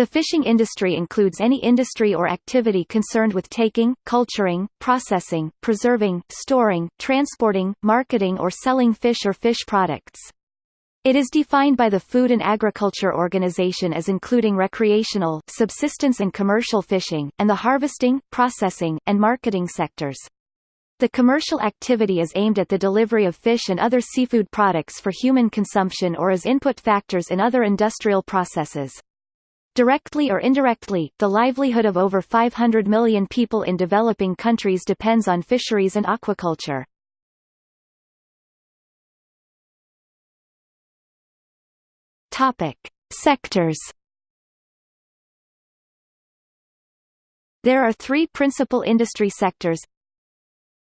The fishing industry includes any industry or activity concerned with taking, culturing, processing, preserving, storing, transporting, marketing or selling fish or fish products. It is defined by the Food and Agriculture Organization as including recreational, subsistence and commercial fishing, and the harvesting, processing, and marketing sectors. The commercial activity is aimed at the delivery of fish and other seafood products for human consumption or as input factors in other industrial processes. Directly or indirectly, the livelihood of over 500 million people in developing countries depends on fisheries and aquaculture. Topic: Sectors. There are three principal industry sectors.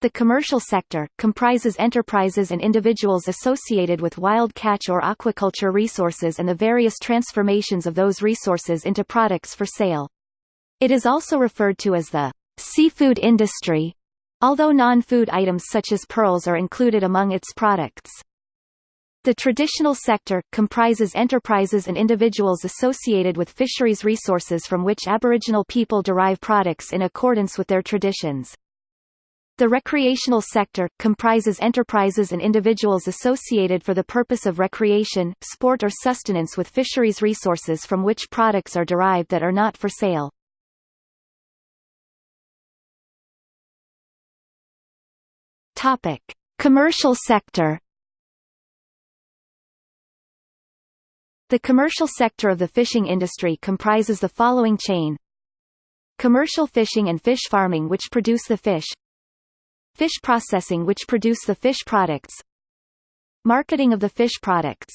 The commercial sector, comprises enterprises and individuals associated with wild catch or aquaculture resources and the various transformations of those resources into products for sale. It is also referred to as the seafood industry, although non-food items such as pearls are included among its products. The traditional sector, comprises enterprises and individuals associated with fisheries resources from which Aboriginal people derive products in accordance with their traditions. The recreational sector, comprises enterprises and individuals associated for the purpose of recreation, sport or sustenance with fisheries resources from which products are derived that are not for sale. Topic. Commercial sector The commercial sector of the fishing industry comprises the following chain Commercial fishing and fish farming which produce the fish Fish processing which produce the fish products Marketing of the fish products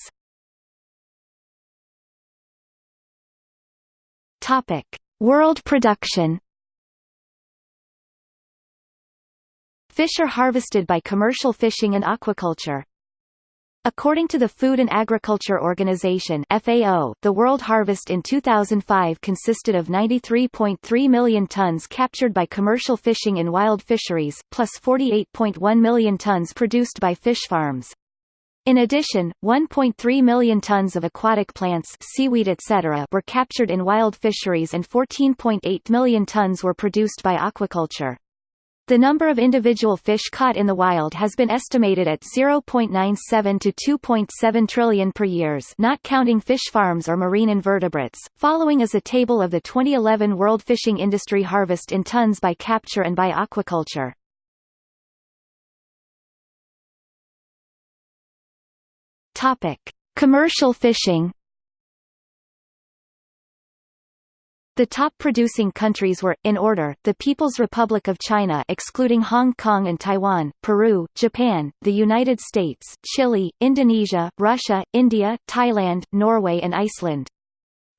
Topic. World production Fish are harvested by commercial fishing and aquaculture. According to the Food and Agriculture Organization FAO, the world harvest in 2005 consisted of 93.3 million tons captured by commercial fishing in wild fisheries, plus 48.1 million tons produced by fish farms. In addition, 1.3 million tons of aquatic plants seaweed etc. were captured in wild fisheries and 14.8 million tons were produced by aquaculture. The number of individual fish caught in the wild has been estimated at 0.97 to 2.7 trillion per years not counting fish farms or marine invertebrates. Following is a table of the 2011 world fishing industry harvest in tons by capture and by aquaculture. Topic: Commercial fishing The top producing countries were, in order, the People's Republic of China excluding Hong Kong and Taiwan, Peru, Japan, the United States, Chile, Indonesia, Russia, India, Thailand, Norway and Iceland.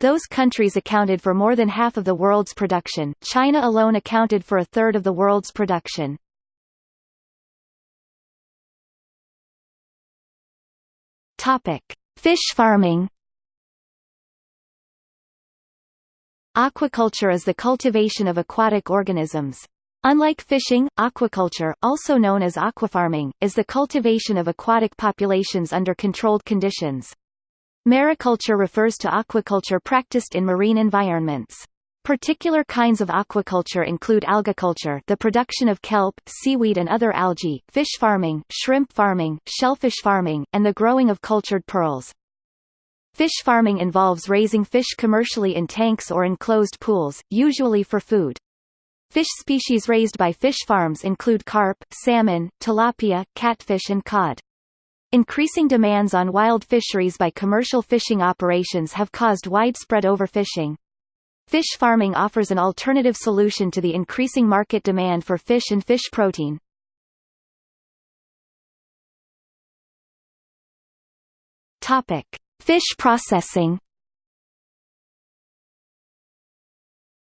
Those countries accounted for more than half of the world's production, China alone accounted for a third of the world's production. Fish farming Aquaculture is the cultivation of aquatic organisms. Unlike fishing, aquaculture, also known as aquafarming, is the cultivation of aquatic populations under controlled conditions. Mariculture refers to aquaculture practiced in marine environments. Particular kinds of aquaculture include algaculture the production of kelp, seaweed and other algae, fish farming, shrimp farming, shellfish farming, and the growing of cultured pearls. Fish farming involves raising fish commercially in tanks or enclosed pools, usually for food. Fish species raised by fish farms include carp, salmon, tilapia, catfish and cod. Increasing demands on wild fisheries by commercial fishing operations have caused widespread overfishing. Fish farming offers an alternative solution to the increasing market demand for fish and fish protein. Topic: Fish processing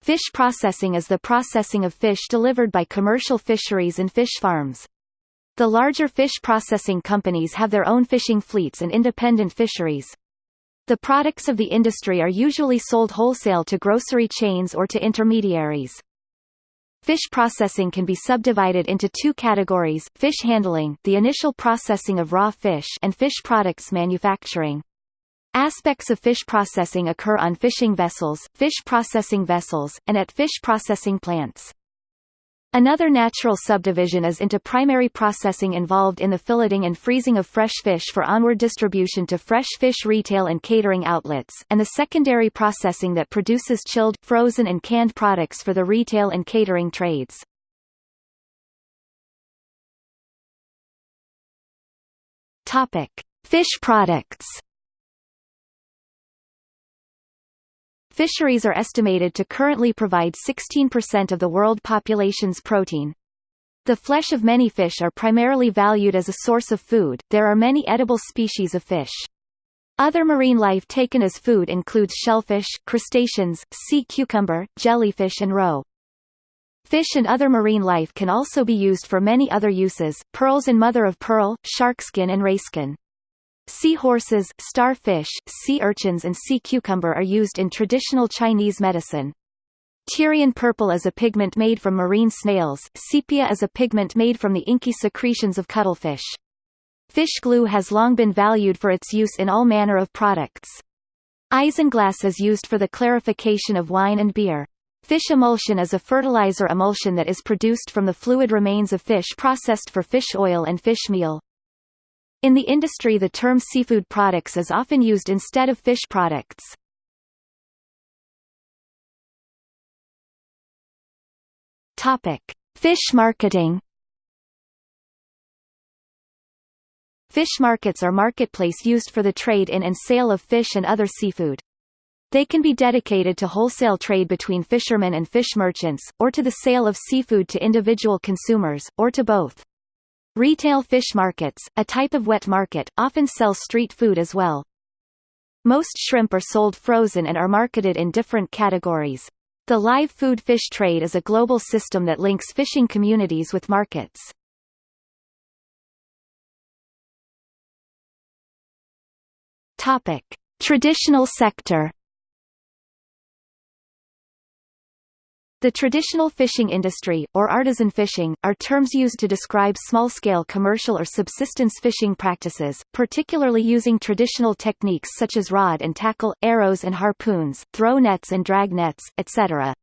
Fish processing is the processing of fish delivered by commercial fisheries and fish farms. The larger fish processing companies have their own fishing fleets and independent fisheries. The products of the industry are usually sold wholesale to grocery chains or to intermediaries. Fish processing can be subdivided into two categories, fish handling the initial processing of raw fish and fish products manufacturing. Aspects of fish processing occur on fishing vessels, fish processing vessels, and at fish processing plants. Another natural subdivision is into primary processing involved in the filleting and freezing of fresh fish for onward distribution to fresh fish retail and catering outlets, and the secondary processing that produces chilled, frozen and canned products for the retail and catering trades. Fish products. Fisheries are estimated to currently provide 16% of the world population's protein. The flesh of many fish are primarily valued as a source of food. There are many edible species of fish. Other marine life taken as food includes shellfish, crustaceans, sea cucumber, jellyfish and roe. Fish and other marine life can also be used for many other uses, pearls and mother of pearl, sharkskin and rayskin. Seahorses, starfish, sea urchins and sea cucumber are used in traditional Chinese medicine. Tyrian purple is a pigment made from marine snails, sepia is a pigment made from the inky secretions of cuttlefish. Fish glue has long been valued for its use in all manner of products. Isinglass is used for the clarification of wine and beer. Fish emulsion is a fertilizer emulsion that is produced from the fluid remains of fish processed for fish oil and fish meal. In the industry the term seafood products is often used instead of fish products. Fish marketing. Fish markets are marketplace used for the trade in and sale of fish and other seafood. They can be dedicated to wholesale trade between fishermen and fish merchants, or to the sale of seafood to individual consumers, or to both. Retail fish markets, a type of wet market, often sell street food as well. Most shrimp are sold frozen and are marketed in different categories. The live food fish trade is a global system that links fishing communities with markets. Topic: Traditional sector The traditional fishing industry, or artisan fishing, are terms used to describe small-scale commercial or subsistence fishing practices, particularly using traditional techniques such as rod and tackle, arrows and harpoons, throw nets and drag nets, etc.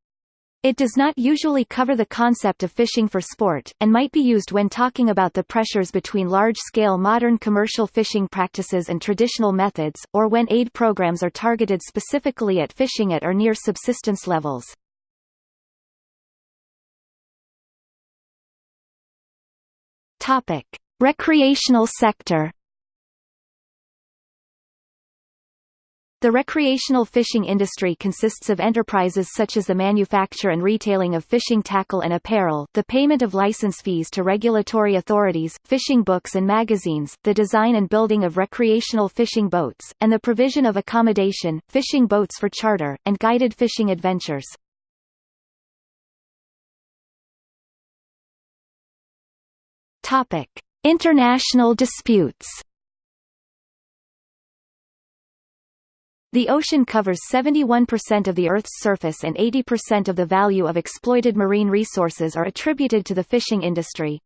It does not usually cover the concept of fishing for sport, and might be used when talking about the pressures between large-scale modern commercial fishing practices and traditional methods, or when aid programs are targeted specifically at fishing at or near subsistence levels. Topic: Recreational sector. The recreational fishing industry consists of enterprises such as the manufacture and retailing of fishing tackle and apparel, the payment of license fees to regulatory authorities, fishing books and magazines, the design and building of recreational fishing boats, and the provision of accommodation, fishing boats for charter, and guided fishing adventures. Topic: International disputes. The ocean covers 71% of the Earth's surface and 80% of the value of exploited marine resources are attributed to the fishing industry.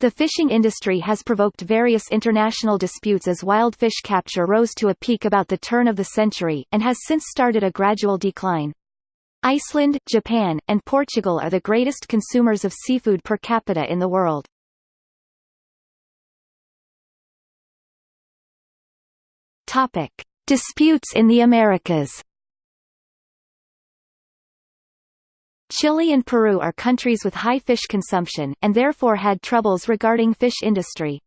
The fishing industry has provoked various international disputes as wild fish capture rose to a peak about the turn of the century, and has since started a gradual decline. Iceland, Japan, and Portugal are the greatest consumers of seafood per capita in the world. Topic: Disputes in the Americas. Chile and Peru are countries with high fish consumption, and therefore had troubles regarding fish industry.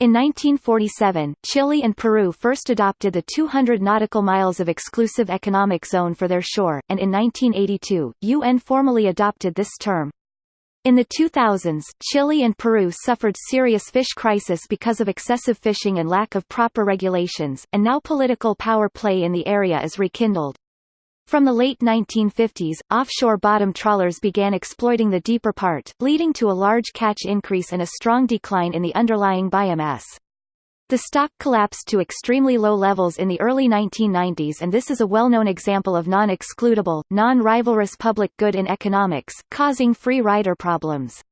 In 1947, Chile and Peru first adopted the 200 nautical miles of exclusive economic zone for their shore, and in 1982, UN formally adopted this term. In the 2000s, Chile and Peru suffered serious fish crisis because of excessive fishing and lack of proper regulations, and now political power play in the area is rekindled. From the late 1950s, offshore bottom trawlers began exploiting the deeper part, leading to a large catch increase and a strong decline in the underlying biomass. The stock collapsed to extremely low levels in the early 1990s and this is a well-known example of non-excludable, non-rivalrous public good in economics, causing free rider problems.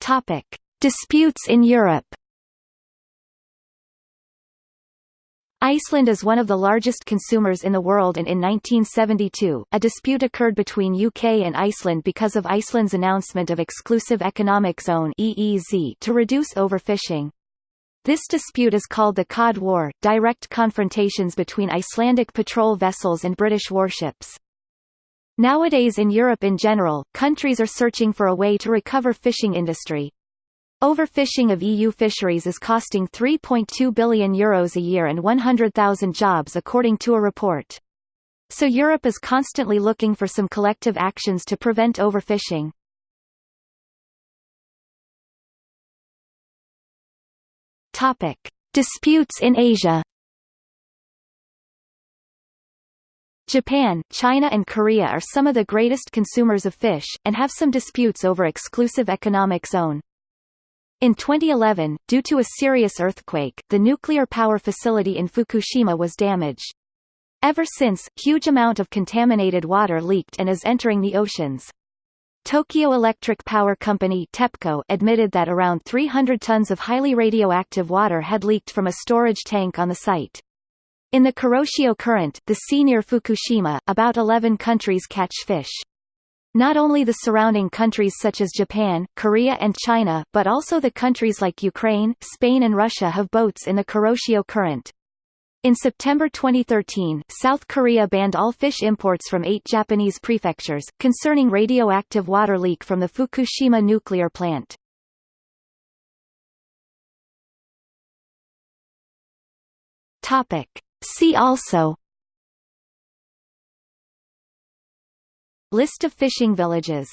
Topic. Disputes in Europe Iceland is one of the largest consumers in the world and in 1972, a dispute occurred between UK and Iceland because of Iceland's announcement of Exclusive Economic Zone to reduce overfishing. This dispute is called the Cod War, direct confrontations between Icelandic patrol vessels and British warships. Nowadays in Europe in general, countries are searching for a way to recover fishing industry. Overfishing of EU fisheries is costing €3.2 billion Euros a year and 100,000 jobs according to a report. So Europe is constantly looking for some collective actions to prevent overfishing. Topic: Disputes in Asia. Japan, China and Korea are some of the greatest consumers of fish, and have some disputes over exclusive economic zone. In 2011, due to a serious earthquake, the nuclear power facility in Fukushima was damaged. Ever since, huge amount of contaminated water leaked and is entering the oceans. Tokyo Electric Power Company TEPCO admitted that around 300 tons of highly radioactive water had leaked from a storage tank on the site. In the Kuroshio Current, the sea near Fukushima, about 11 countries catch fish. Not only the surrounding countries such as Japan, Korea and China, but also the countries like Ukraine, Spain and Russia have boats in the Kuroshio Current. In September 2013, South Korea banned all fish imports from eight Japanese prefectures, concerning radioactive water leak from the Fukushima nuclear plant. Topic. See also List of fishing villages